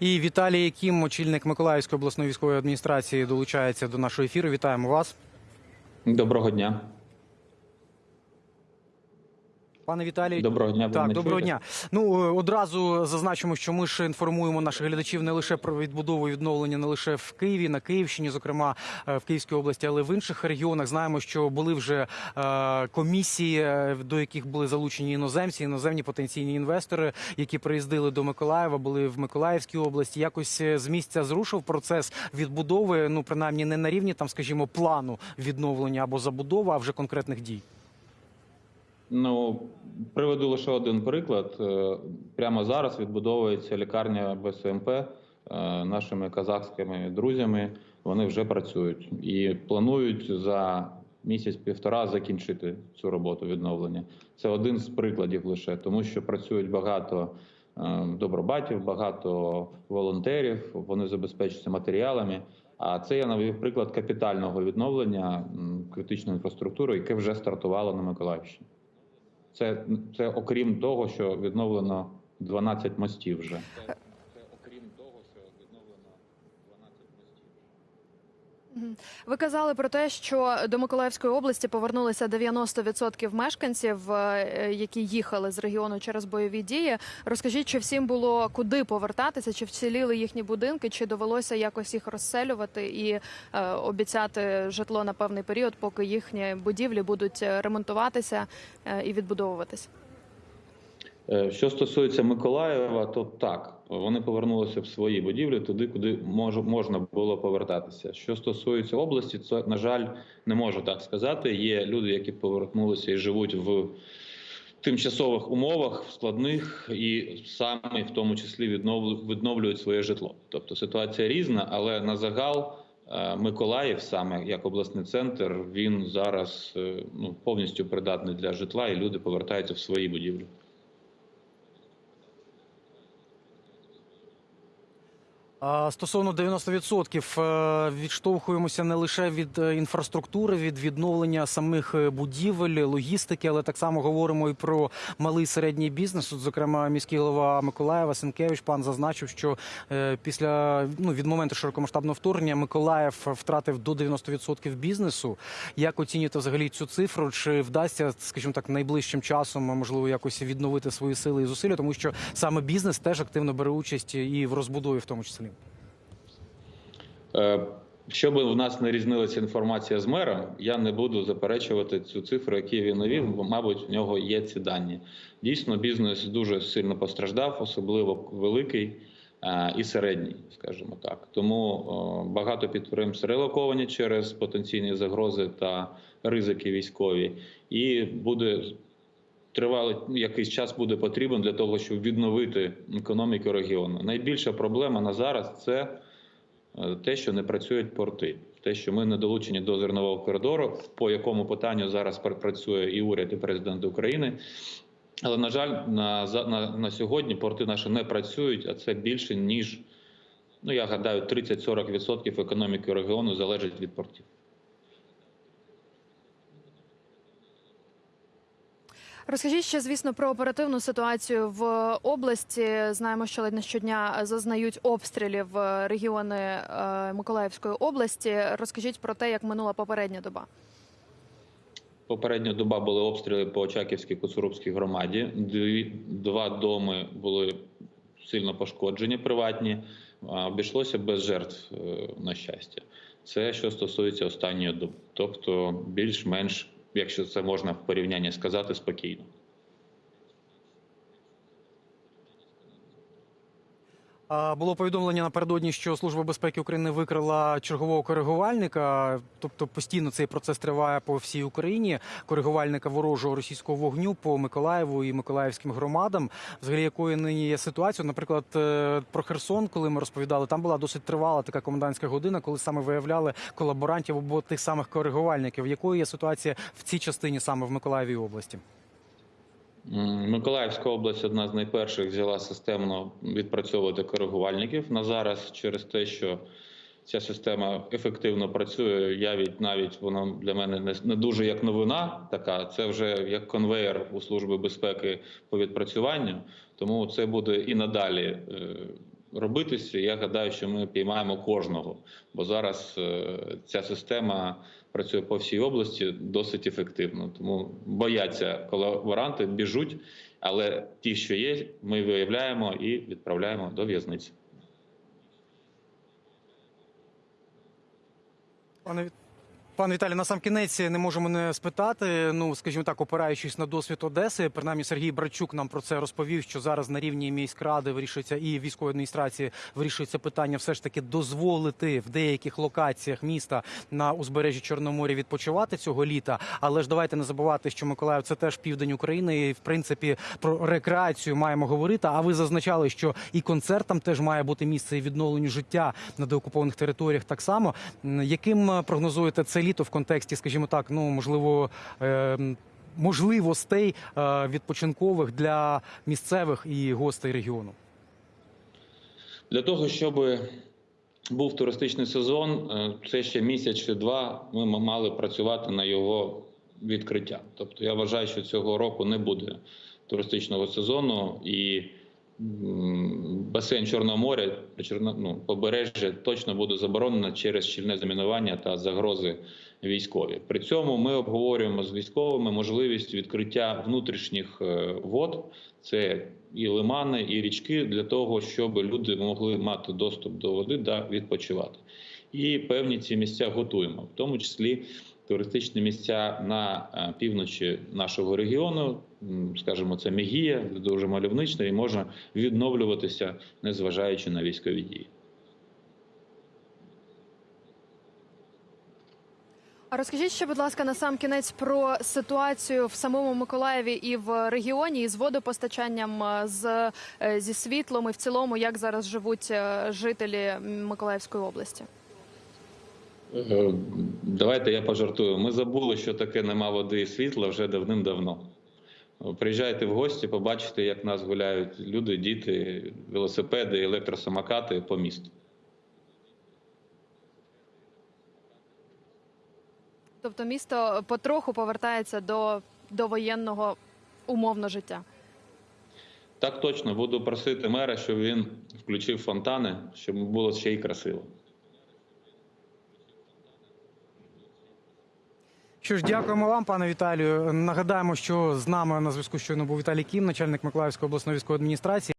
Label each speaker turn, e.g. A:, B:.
A: І Віталій Яким, очільник Миколаївської обласної військової адміністрації, долучається до нашого ефіру. Вітаємо вас.
B: Доброго дня.
A: Пане Віталій,
B: Доброго дня.
A: Так, доброго дня. Ну е, одразу зазначимо, що ми ж інформуємо наших глядачів не лише про відбудову і відновлення, не лише в Києві, на Київщині, зокрема е, в Київській області, але в інших регіонах. Знаємо, що були вже е, комісії, до яких були залучені іноземці, іноземні потенційні інвестори, які приїздили до Миколаєва, були в Миколаївській області. Якось з місця зрушив процес відбудови. Ну принаймні не на рівні там, скажімо, плану відновлення або забудови, а вже конкретних дій.
B: Ну приведу лише один приклад. Е, Прямо зараз відбудовується лікарня БСМП е, нашими казахськими друзями. Вони вже працюють і планують за місяць-півтора закінчити цю роботу відновлення. Це один з прикладів лише, тому що працюють багато е, добробатів, багато волонтерів. Вони забезпечуються матеріалами. А це я навів приклад капітального відновлення критичної інфраструктури, яке вже стартувало на Миколаївщині. Це, це окрім того, що відновлено 12 мостів вже. Це, це окрім того, що відновлено 12 мостів.
C: Мгм. Ви казали про те, що до Миколаївської області повернулися 90% мешканців, е, які їхали з регіону через бойові дії. Розкажіть, чи всім було куди повертатися, чи вціліли їхні будинки, чи довелося якось їх розселювати і е, обіцяти житло на певний період, поки їхні будівлі будуть е, ремонтуватися е, і відбудовуватися?
B: Е, Що стосується Миколаєва, то так, вони повернулися в свої будівлі туди, куди мож, можна було повертатися. Що стосується області, це, на жаль, не можу так сказати. Є люди, які повернулися і живуть в тимчасових умовах, в складних, і самі в тому числі відновлю- відновлюють своє житло. Тобто ситуація різна, але на загал е, Миколаїв, саме як обласний центр, він зараз е, ну, повністю придатний для житла, і люди повертаються в свої будівлі.
A: Стосовно 90% е, відштовхуємося не лише від е, інфраструктури, від відновлення самих е, будівель, логістики, але так само говоримо і про малий середній бізнес. От, зокрема, міський голова Миколаєва Сенкевич пан зазначив, що після ну від моменту широкомасштабного вторгнення Миколаїв втратив до 90% бізнесу. Як оцінюєте взагалі цю цифру? Чи вдасться, скажімо так, найближчим часом можливо якось відновити свої сили і зусилля, тому що саме бізнес теж активно бере участь і в розбудові, в тому числі.
B: Е, Щоб в нас не різнилася інформація з мером, я не буду заперечувати цю цифру, яку він навів, бо, мабуть, в нього є ці дані. Дійсно, бізнес дуже сильно постраждав, особливо великий е, і середній, скажімо так. Тому е, багато підприємств релоковані через потенційні загрози та ризики військові, і буде тривалий якийсь час буде потрібен для того, щоб відновити економіку регіону. Найбільша проблема на зараз це те, що не працюють порти, те, що ми не долучені до зернового коридору, по якому питанню зараз працює і уряд, і президент України. Але на жаль, на, на, на сьогодні порти наші не працюють, а це більше ніж ну я гадаю, 30-40% економіки регіону залежить від портів.
C: Розкажіть ще, звісно, про оперативну ситуацію в області. Знаємо, що ледь не щодня зазнають обстрілів регіони е, Миколаївської області. Розкажіть про те, як минула попередня доба.
B: Попередня доба були обстріли по Очаківській Коцурубській громаді. Два доми були сильно пошкоджені, приватні. Обійшлося без жертв, е, на щастя. Це що стосується останньої доби. Тобто, більш-менш, якщо це можна в порівнянні сказати, спокійно.
A: Було повідомлення напередодні, що Служба безпеки України викрила чергового коригувальника. Тобто постійно цей процес триває по всій Україні. Коригувальника ворожого російського вогню по Миколаєву і Миколаївським громадам. Взагалі, якою нині є ситуація? Наприклад, е, про Херсон, коли ми розповідали, там була досить тривала така комендантська година, коли саме виявляли колаборантів або тих самих коригувальників. Якою є ситуація в цій частині саме в Миколаєві області?
B: Миколаївська область одна з найперших взяла системно відпрацьовувати коригувальників на зараз через те, що ця система ефективно працює. Я від навіть вона для мене не, не дуже як новина. Така це вже як конвейер у служби безпеки по відпрацюванню. Тому це буде і надалі е, робитися. Я гадаю, що ми піймаємо кожного, бо зараз е, ця система працює по всій області досить ефективно. Тому бояться колаборанти, біжуть, але ті, що є, ми виявляємо і відправляємо до в'язниці.
A: Пане Пане Віталій, на сам кінець не можемо не спитати. Ну, скажімо так, опираючись на досвід Одеси, принаймні Сергій Брачук нам про це розповів, що зараз на рівні міськради вирішується і військової адміністрації вирішується питання все ж таки дозволити в деяких локаціях міста на узбережжі Чорноморя відпочивати цього літа. Але ж давайте не забувати, що Миколаїв це теж південь України, і в принципі про рекреацію маємо говорити. А ви зазначали, що і концертам теж має бути місце і відновленню життя на деокупованих територіях. Так само яким е, прогнозуєте це літо в контексті, скажімо так, ну можливо. е, Можливостей е, відпочинкових для місцевих і гостей регіону.
B: Для того, щоб був туристичний сезон, е, це ще місяць чи два. Ми мали працювати на його відкриття. Тобто, я вважаю, що цього року не буде туристичного сезону і басейн Чорного моря, Чорно- ну, побережжя точно буде заборонено через щільне замінування та загрози військові. При цьому ми обговорюємо з військовими можливість відкриття внутрішніх е, вод. Це і лимани, і річки для того, щоб люди могли мати доступ до води та відпочивати. І певні ці місця готуємо, в тому числі туристичні місця на е, півночі нашого регіону. Скажімо, це Мегія, дуже мальовнична і може відновлюватися, незважаючи на військові дії.
C: А розкажіть ще, будь ласка, на сам кінець про ситуацію в самому Миколаєві і в регіоні із водопостачанням, е, з е, зі світлом і в цілому, як зараз живуть е, жителі Миколаївської області.
B: Давайте я пожартую. Ми забули, що таке нема води і світла вже давним-давно. Приїжджайте в гості, побачите, як нас гуляють люди, діти, велосипеди, електросамокати по місту.
C: Тобто місто потроху повертається до, до воєнного умовно життя.
B: Так точно буду просити мера, щоб він включив фонтани, щоб було ще й красиво.
A: Що ж, дякуємо вам, пане Віталію. Нагадаємо, що з нами на зв'язку щойно був Віталій Кім, начальник Миколаївської обласної військової адміністрації.